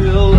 feel